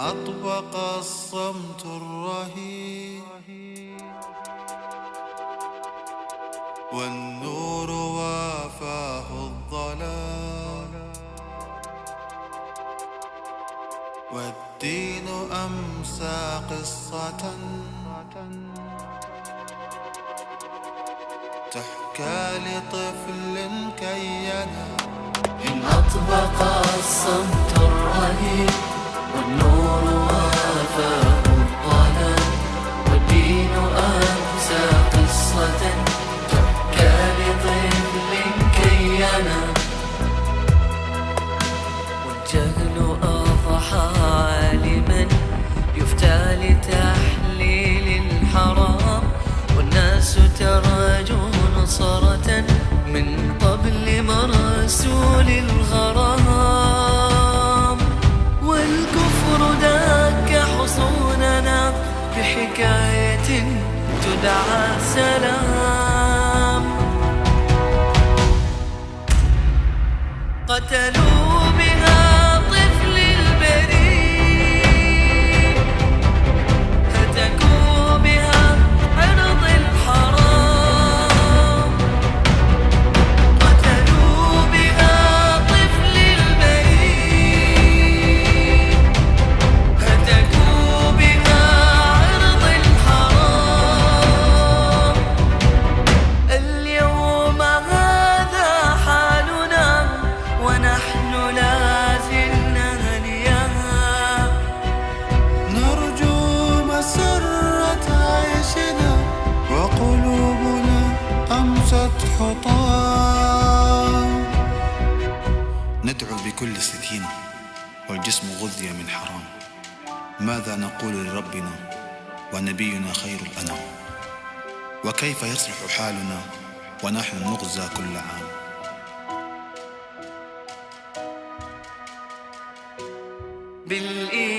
أطبق الصمت الرهيب. والنور وافاه الظلام والدين أمسى قصة. تحكى لطفل كي ينام إن أطبق الصمت والجهل أضحى عالما يفتى لتحليل الحرام والناس ترجو نصرة من قبل مرسول الغرام والكفر دك حصوننا بحكاية تدعى سلام قتلوا حطام ندعو بكل سكينة والجسم غذي من حرام. ماذا نقول لربنا ونبينا خير الأنام؟ وكيف يصلح حالنا ونحن نغزى كل عام؟ بالله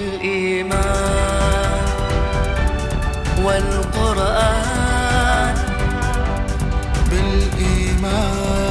الإيمان والقرآن بالإيمان.